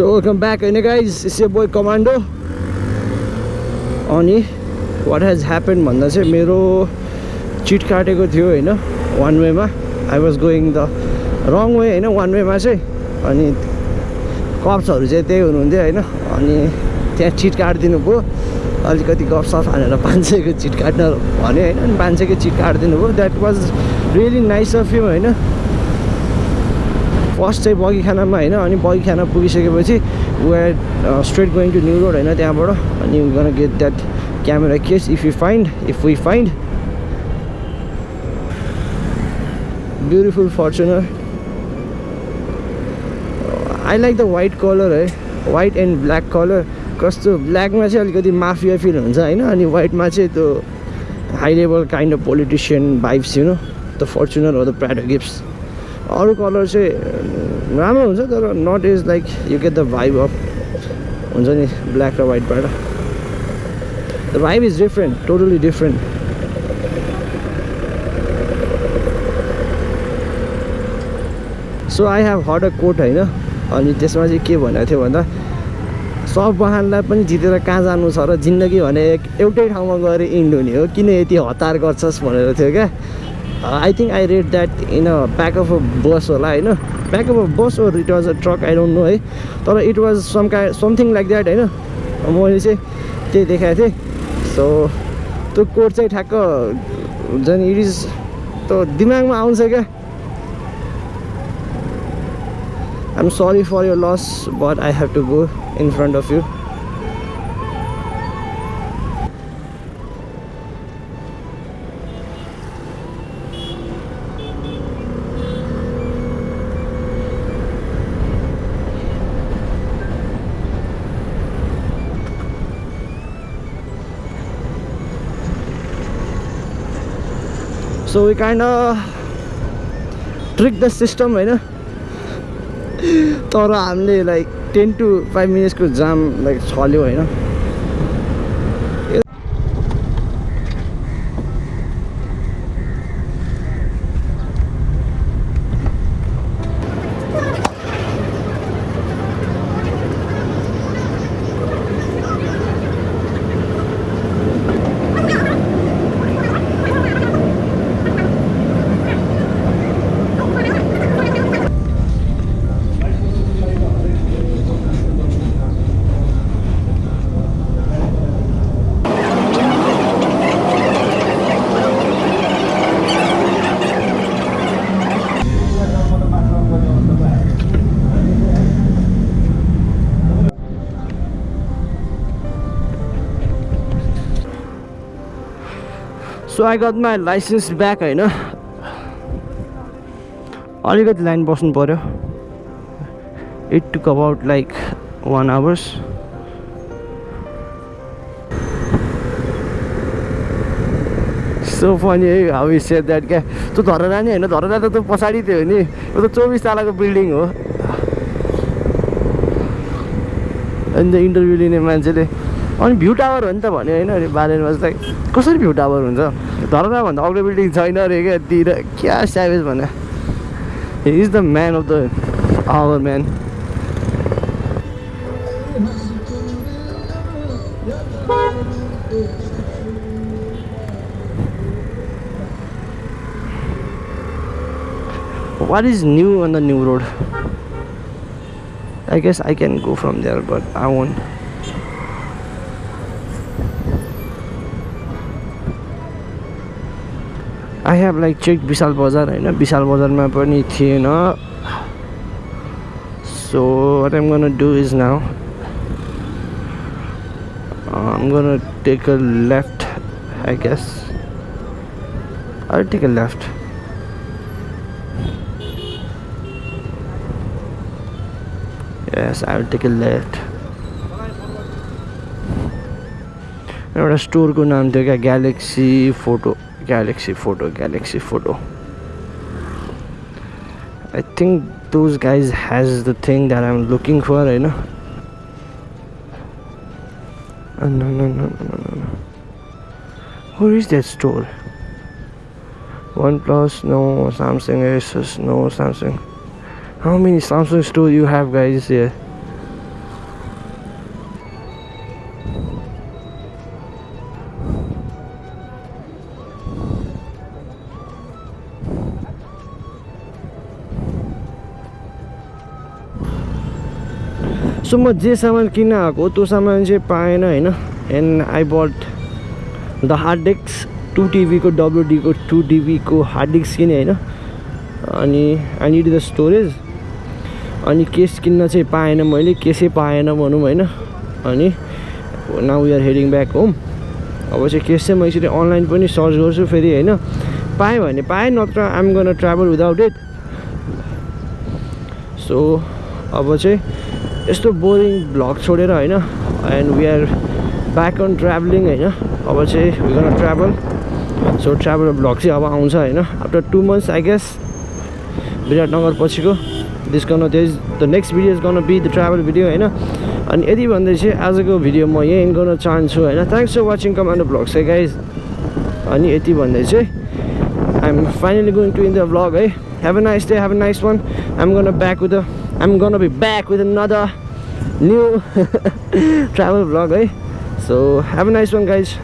So welcome back होइन guys is boy commando अनि what has happen भन्दा चाहिँ मेरो चिट काटेको थियो होइन वान वेमा I was going the wrong way होइन वान वेमा चाहिँ अनि कप्सहरू चाहिँ त्यही हुनुहुन्थ्यो होइन अनि त्यहाँ चिट काटिदिनु भयो अलिकति गफसफ हानेर पाँच सयको चिट काट्न भन्यो होइन अनि पाँच सयको चिट काटिदिनु भयो that was really nice of you होइन फर्स्ट चाहिँ बगीखानामा होइन अनि बगीखाना पुगिसकेपछि we are straight going to New Road होइन त्यहाँबाट अनि gonna get that camera case if you find if we find beautiful Fortuner I like the white colour है वाइट एन्ड ब्ल्याक कलर कस्तो ब्ल्याकमा चाहिँ अलिकति माफिया फिल हुन्छ होइन अनि वाइटमा चाहिँ त्यो high level kind of politician vibes you know the Fortuner हो द प्राडो गिफ्ट्स अरू कलर चाहिँ राम्रो हुन्छ तर not is like you get the vibe of हुन्छ नि ब्ल्याक र वाइटबाट the vibe is different totally different so I have hot a coat होइन? अनि त्यसमा चाहिँ के भनेको थियो भन्दा सब वाहनलाई पनि जितेर कहाँ जानु छ र जिन्दगी भने एउटै ठाउँमा गएर इन्ड हुने हो किन यति हतार गर्छस्? भनेर थियो क्या। I think I read that in a back of a bus होला होइन back of a bus or it was a truck I don't know है तर इट वाज सम का समथिङ लाइक द्याट होइन मैले चाहिँ त्यही देखाएको थिएँ सो त्यो कोड चाहिँ ठ्याक्क हुन्छ इट इज त्यो दिमागमा आउँछ क्या I'm sorry for your loss, but I have to go in front of you. So we kind of trick the system, होइन तर हामीले लाइक टेन टु फाइभ मिनट्सको जाम लाइक छल्यो होइन so I got my licence back होइन अलिकति line बस्नु पऱ्यो it took about like one hours so funny how is set that क्या? त्यो धरना नि होइन धरना त त्यो पछाडि थियो नि। यो त चौबिस तलाको बिल्डिङ हो। अनि त इन्टरभ्यू लिने मान्छेले अनि भ्यू टावर हो नि त भन्यो होइन अरे बारेनमा चाहिँ कसरी भ्यू टावर हुन्छ धरनाभन्दा अग्लो बिल्डिङ छैन अरे क्या तिर क्या स्याभेज भने he is the man of the hour man What is new on the new road? I guess I can go from there, but I won't. I have like check Vishal Bazaar होइन विशाल बजारमा पनि थिएन so what am gonna do is now I'm gonna take a left I guess I'll take a left yes I'll take a left एउटा स्टोरको नाम थियो क्या galaxy photo galaxy photo galaxy photo. I think those guys has the thing that I'm looking for you know? Oh, no no no no no no. Where is that store? OnePlus no Samsung Asus no Samsung. How many Samsung store you have guys here? So म जे सामान किन्न आएको त्यो सामान चाहिँ पाएन होइन? And I but the hard disk to टिभीको डब्लुडीको टु टिभीको हार्ड डिस्क किनेँ होइन? अनि आई निड द स्टोरेज अनि केस किन्न चाहिँ पाएन मैले केसै पाएन भनौँ होइन? अनि now we are heading back home अब चाहिँ केस चाहिँ म यसरी अनलाइन पनि सर्च गर्छु फेरि होइन? पाएँ भने पाएँ नत्र I'm gonna travel without it so अब चाहिँ यस्तो बोरिङ भ्लग छोडेर होइन and we are back on travelling होइन। अब चाहिँ we travel so travel vlog चाहिँ अब आउँछ होइन after two months I guess Biratnagar पछिको this gonna is the next video is gonna be the travel video होइन। अनि यति भन्दै चाहिँ आजको भिडियो म यहीँ एन्ड गर्न चाहन्छु होइन। Thanks for watching commando vlog चाहिँ गाइज अनि यति भन्दै चाहिँ I'm finally going to in the vlog है have a nice day have a nice one I'm gonna back with I'm gonna be back with another new travel vlog eh? So have a nice one guys.